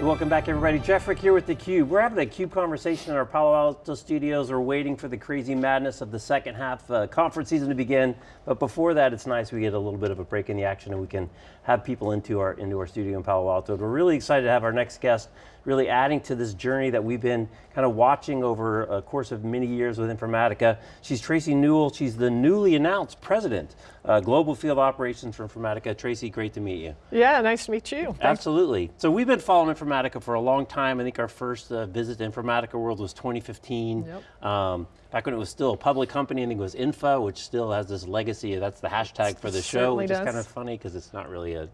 Welcome back everybody. Jeff Frick here with theCUBE. We're having a CUBE conversation in our Palo Alto studios. We're waiting for the crazy madness of the second half uh, conference season to begin. But before that, it's nice we get a little bit of a break in the action and we can have people into our, into our studio in Palo Alto. We're really excited to have our next guest really adding to this journey that we've been kind of watching over a course of many years with Informatica. She's Tracey Newell, she's the newly announced president, uh, Global Field Operations for Informatica. Tracey, great to meet you. Yeah, nice to meet you. Thanks. Absolutely. So we've been following Informatica for a long time. I think our first uh, visit to Informatica World was 2015. Yep. Um, back when it was still a public company, I think it was Infa, which still has this legacy, that's the hashtag for the show, which does. is kind of funny because it's not really a,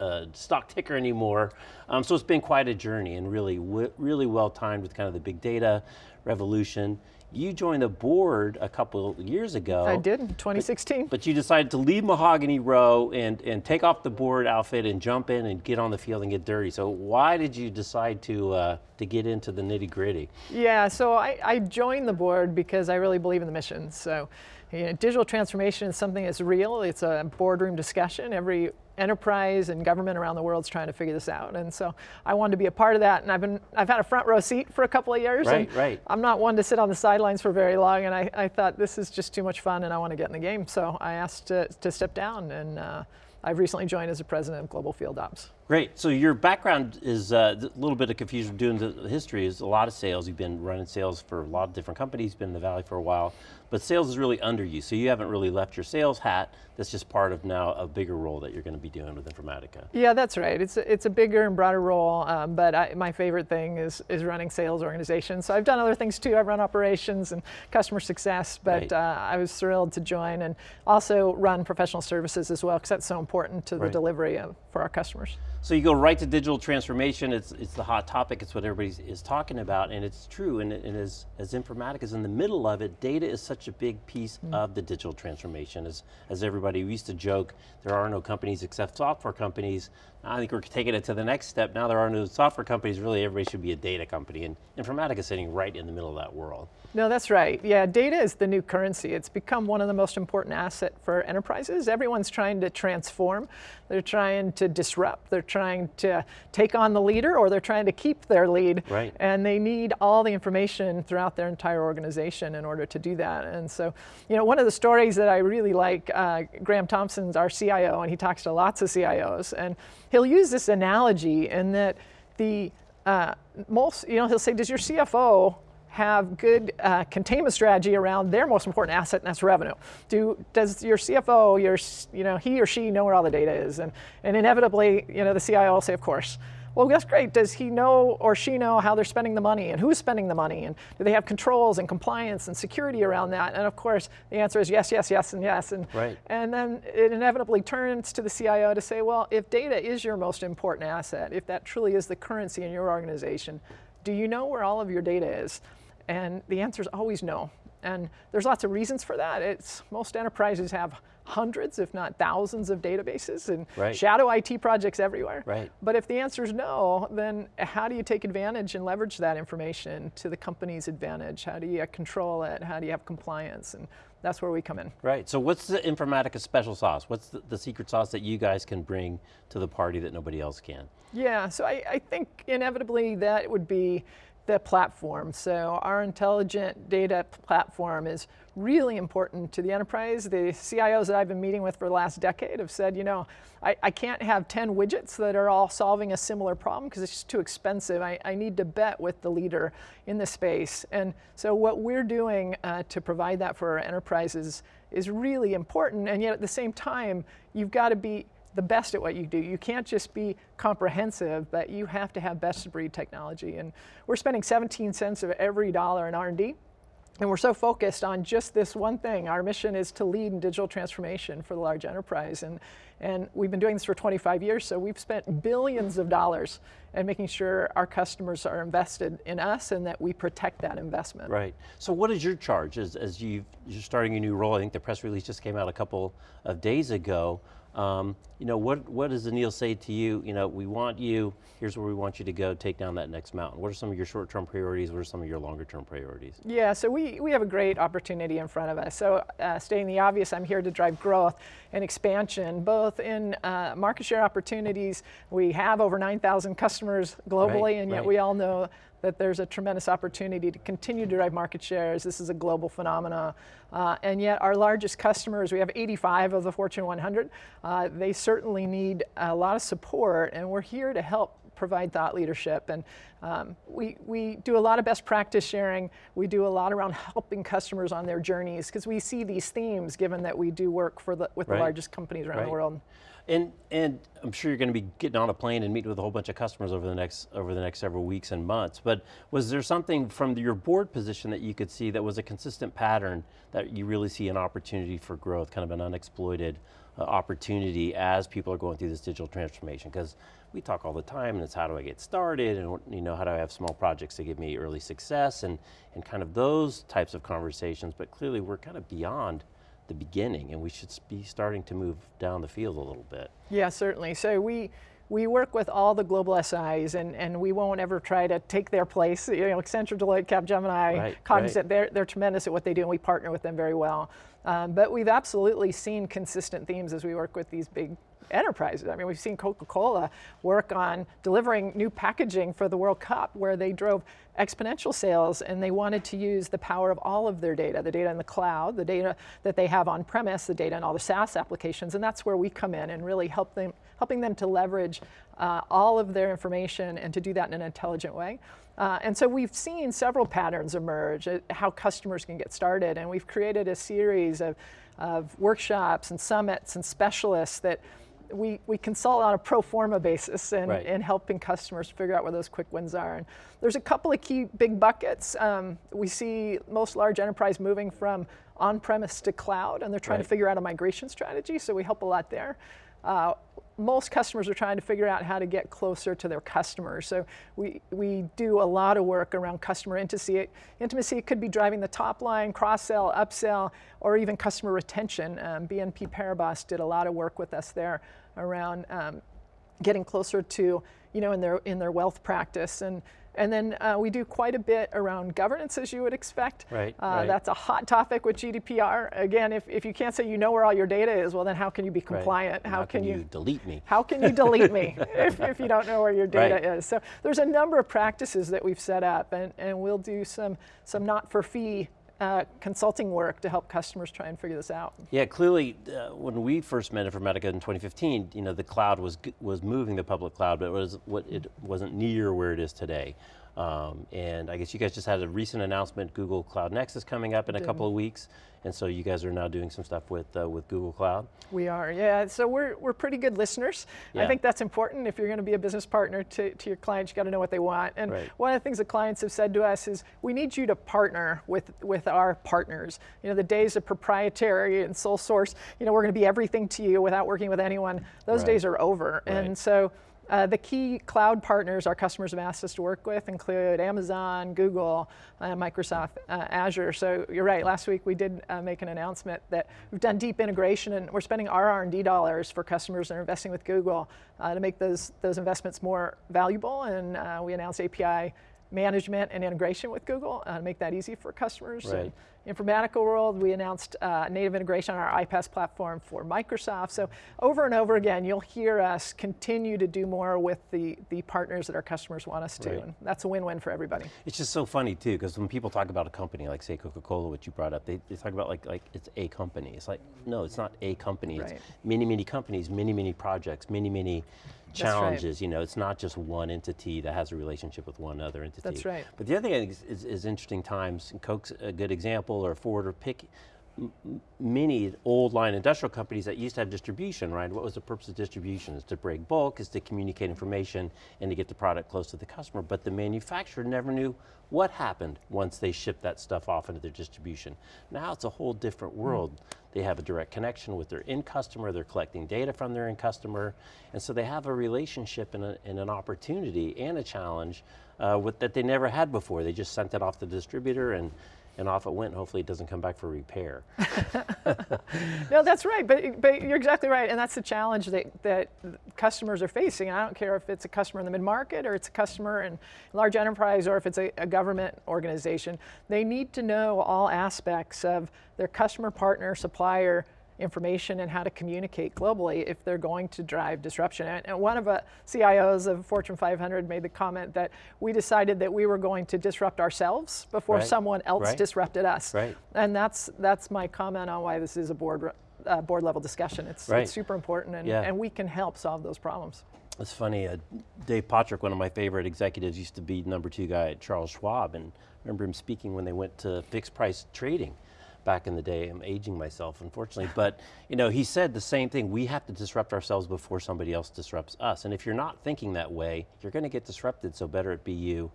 a, a stock ticker anymore. Um, so it's been quite a journey and really, really well timed with kind of the big data revolution. You joined the board a couple years ago. I did, 2016. But, but, you decided to leave Mahogany Row and, and take off the board outfit and jump in and get on the field and get dirty. So why did you decide to, uh, to get into the nitty gritty? Yeah, so I, I joined the board because I really believe in the mission. So you know, digital transformation is something that's real. It's a boardroom discussion. Every enterprise and government around the world is trying to figure this out. And so I wanted to be a part of that. And I've been, I've had a front row seat for a couple of years. Right, right. I'm not one to sit on the sidelines for very long. And I, I thought this is just too much fun and I want to get in the game. So I asked to, to step down and uh, I've recently joined as a president of Global Field Ops. Great, so your background is uh, a little bit of confusion doing the history is a lot of sales. You've been running sales for a lot of different companies, been in the Valley for a while, but sales is really under you, so you haven't really left your sales hat. That's just part of now a bigger role that you're going to be doing with Informatica. Yeah, that's right. It's a, it's a bigger and broader role, um, but I, my favorite thing is, is running sales organizations. So I've done other things too. I've run operations and customer success, but right. uh, I was thrilled to join and also run professional services as well, because that's so important to the delivery of, for our customers. So you go right to digital transformation, it's, it's the hot topic, it's what everybody is talking about, and it's true, and, and as, as Informatica is in the middle of it, data is such a big piece mm. of the digital transformation. As, as everybody used to joke, there are no companies except software companies. I think we're taking it to the next step. Now there are no software companies, really everybody should be a data company, and Informatica is sitting right in the middle of that world. No, that's right. Yeah, data is the new currency. It's become one of the most important asset for enterprises. Everyone's trying to transform. They're trying to disrupt. They're trying to take on the leader or they're trying to keep their lead. Right. And they need all the information throughout their entire organization in order to do that. And so, you know, one of the stories that I really like, uh, Graeme Thompson's our CIO and he talks to lots of CIOs and he'll use this analogy in that the uh, most, you know, he'll say, does your CFO have good uh, containment strategy around their most important asset, and that's revenue. Do, does your CFO, your, you know, he or she know where all the data is? And, and inevitably, you know, the CIO will say, of course. Well, that's great. Does he know or she know how they're spending the money and who's spending the money? And do they have controls and compliance and security around that? And of course, the answer is yes, yes, yes, and yes. And, right. and then it inevitably turns to the CIO to say, well, if data is your most important asset, if that truly is the currency in your organization, do you know where all of your data is? And the answer is always no. And there's lots of reasons for that. It's most enterprises have hundreds, if not thousands of databases and right. shadow IT projects everywhere. Right. But if the answer is no, then how do you take advantage and leverage that information to the company's advantage? How do you control it? How do you have compliance? And that's where we come in. Right, so what's the Informatica special sauce? What's the, the secret sauce that you guys can bring to the party that nobody else can? Yeah, so I, I think inevitably that would be the platform. So our intelligent data platform is really important to the enterprise. The CIOs that I've been meeting with for the last decade have said, you know, I, I can't have 10 widgets that are all solving a similar problem because it's just too expensive. I, I, need to bet with the leader in the space. And so what we're doing uh, to provide that for our enterprises is really important. And yet at the same time, you've got to be the best at what you do. You can't just be comprehensive, but you have to have best of breed technology. And we're spending 17 cents of every dollar in R&D. And we're so focused on just this one thing. Our mission is to lead in digital transformation for the large enterprise. And, and we've been doing this for 25 years, so we've spent billions of dollars and making sure our customers are invested in us and that we protect that investment. Right. So what is your charge as, as you are starting a new role? I think the press release just came out a couple of days ago. Um, you know, what, what does Anil say to you? You know, we want you, here's where we want you to go, take down that next mountain. What are some of your short-term priorities? What are some of your longer-term priorities? Yeah, so we, we have a great opportunity in front of us. So uh, stating the obvious, I'm here to drive growth and expansion, both in uh, market share opportunities. We have over 9,000 customers globally, Right, and yet right. we all know that there's a tremendous opportunity to continue to drive market shares. This is a global phenomena. Uh, and yet our largest customers, we have 85 of the Fortune 100, uh, they certainly need a lot of support, and we're here to help provide thought leadership. And um, we, we do a lot of best practice sharing. We do a lot around helping customers on their journeys because we see these themes given that we do work for the, with Right. the largest companies around Right. the world. And, and I'm sure you're going to be getting on a plane and meeting with a whole bunch of customers over the next over the next several weeks and months. But was there something from your board position that you could see that was a consistent pattern that you really see an opportunity for growth, kind of an unexploited uh, opportunity as people are going through this digital transformation? Because we talk all the time, and it's how do I get started, and you know how do I have small projects to give me early success, and and kind of those types of conversations. But clearly, we're kind of beyond the beginning, and we should be starting to move down the field a little bit. Yeah, certainly. So we we work with all the global SIs, and, and we won't ever try to take their place. You know, Accenture, Deloitte, Capgemini, Right, Cognizant, they're, they're tremendous at what they do, and we partner with them very well. Um, but we've absolutely seen consistent themes as we work with these big enterprises. I mean, we've seen Coca-Cola work on delivering new packaging for the World Cup where they drove exponential sales and they wanted to use the power of all of their data, the data in the cloud, the data that they have on premise, the data in all the SaaS applications, and that's where we come in and really help them, helping them to leverage uh, all of their information and to do that in an intelligent way. Uh, and so we've seen several patterns emerge, uh, how customers can get started, and we've created a series of, of workshops and summits and specialists that we, we consult on a pro forma basis and, Right. and helping customers figure out where those quick wins are. And there's a couple of key big buckets. Um, we see most large enterprise moving from on-premise to cloud, and they're trying Right. to figure out a migration strategy, so we help a lot there. Uh, most customers are trying to figure out how to get closer to their customers. So we, we do a lot of work around customer intimacy. Intimacy could be driving the top line, cross-sell, upsell, or even customer retention. Um, BNP Paribas did a lot of work with us there around um, getting closer to, you know, in their in their wealth practice. And and then uh, we do quite a bit around governance, as you would expect. Right, Uh, right. That's a hot topic with GDPR. Again, if, if you can't say you know where all your data is, well, then how can you be compliant? And How, can, you, delete me? how can you delete me if, if you don't know where your data Right. is? So there's a number of practices that we've set up, and, and we'll do some some not for fee uh, consulting work to help customers try and figure this out. Yeah, clearly, uh, when we first met Informatica in 2015, you know, the cloud was was moving the public cloud, but it was what it wasn't near where it is today. Um, and I guess you guys just had a recent announcement, Google Cloud Next is coming up in a couple of weeks, and so you guys are now doing some stuff with uh, with Google Cloud. We are, yeah. So we're, we're pretty good listeners. I think that's important. If you're going to be a business partner to, to your clients, you got to know what they want. And Right. one of the things that clients have said to us is, we need you to partner with, with our partners. You know, the days of proprietary and sole source, you know, we're going to be everything to you without working with anyone, those Right. days are over. Right. And so uh, the key cloud partners our customers have asked us to work with include Amazon, Google, uh, Microsoft, uh, Azure. So you're right. Last week we did uh, make an announcement that we've done deep integration and we're spending our R&D dollars for customers that are investing with Google uh, to make those those investments more valuable. And uh, we announced API management and integration with Google uh, to make that easy for customers. Right. And Informatica world, we announced uh, native integration on our iPaaS platform for Microsoft. So over and over again, you'll hear us continue to do more with the, the partners that our customers want us to. Right. And that's a win-win for everybody. It's just so funny too, because when people talk about a company, like say Coca-Cola, which you brought up, they, they talk about like, like it's a company. It's like, no, it's not a company. Right. It's many, many companies, many, many projects, many, many right. challenges. You know, it's not just one entity that has a relationship with one other entity. That's right. But the other thing is, is, is interesting times, and Coke's a good example, or Ford, or pick many old line industrial companies that used to have distribution, right? What was the purpose of distribution? Is to break bulk, is to communicate information, and to get the product close to the customer. But the manufacturer never knew what happened once they shipped that stuff off into their distribution. Now it's a whole different hmm. world. They have a direct connection with their end customer, they're collecting data from their end customer, and so they have a relationship and, a, and an opportunity and a challenge uh, with, that they never had before. They just sent it off to the distributor and and off it went. Hopefully it doesn't come back for repair. No, that's right, but, but you're exactly right, and that's the challenge that, that customers are facing. I don't care if it's a customer in the mid-market or it's a customer in large enterprise or if it's a, a government organization. They need to know all aspects of their customer, partner, supplier information and how to communicate globally if they're going to drive disruption. And, one of the CIOs of Fortune 500 made the comment that we decided that we were going to disrupt ourselves before Right, someone else right. disrupted us. Right. And that's that's my comment on why this is a board uh, board level discussion. It's, Right. it's super important, and, Yeah. and we can help solve those problems. It's funny, uh, Dave Pottruck, one of my favorite executives, used to be number two guy at Charles Schwab, and I remember him speaking when they went to fixed price trading back in the day. I'm aging myself, unfortunately, but you know, he said the same thing. We have to disrupt ourselves before somebody else disrupts us, and if you're not thinking that way, you're going to get disrupted. So better it be you.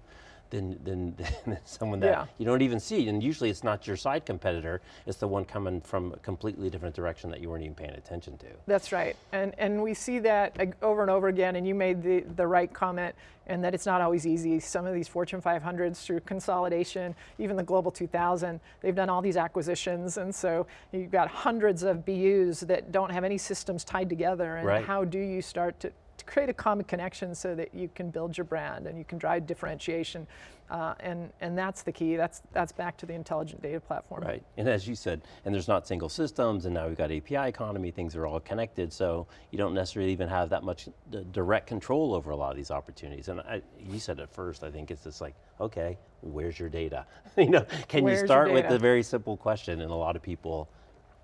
Than, than, than someone that Yeah. you don't even see. And usually it's not your side competitor, it's the one coming from a completely different direction that you weren't even paying attention to. That's right, and and we see that over and over again. And you made the the right comment, and that it's not always easy. Some of these Fortune 500s through consolidation, even the Global 2000, they've done all these acquisitions, and so you've got hundreds of BUs that don't have any systems tied together. And Right. how do you start to to create a common connection so that you can build your brand and you can drive differentiation, uh, and and that's the key. That's that's back to the intelligent data platform. Right, and as you said, and there's not single systems, and now we've got API economy, things are all connected, so you don't necessarily even have that much d- direct control over a lot of these opportunities. And I, you said it first, I think it's just like, okay, where's your data? you know, can Where's you start with the very simple question, and a lot of people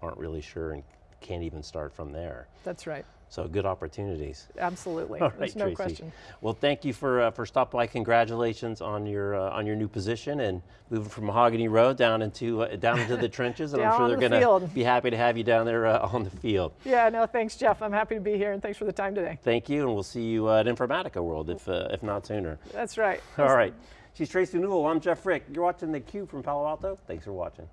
aren't really sure and can't even start from there. That's right. So good opportunities. Absolutely. All There's no Tracey. question. Well, thank you for uh, for stopping by. Congratulations on your uh, on your new position and moving from Mahogany Row down into uh, down into the trenches. And I'm sure they're the going to be happy to have you down there uh, on the field. Yeah, no, thanks, Jeff. I'm happy to be here, and thanks for the time today. Thank you, and we'll see you uh, at Informatica World if uh, if not sooner. That's right. All right. She's Tracey Newell. I'm Jeff Frick. You're watching theCUBE from Palo Alto. Thanks for watching.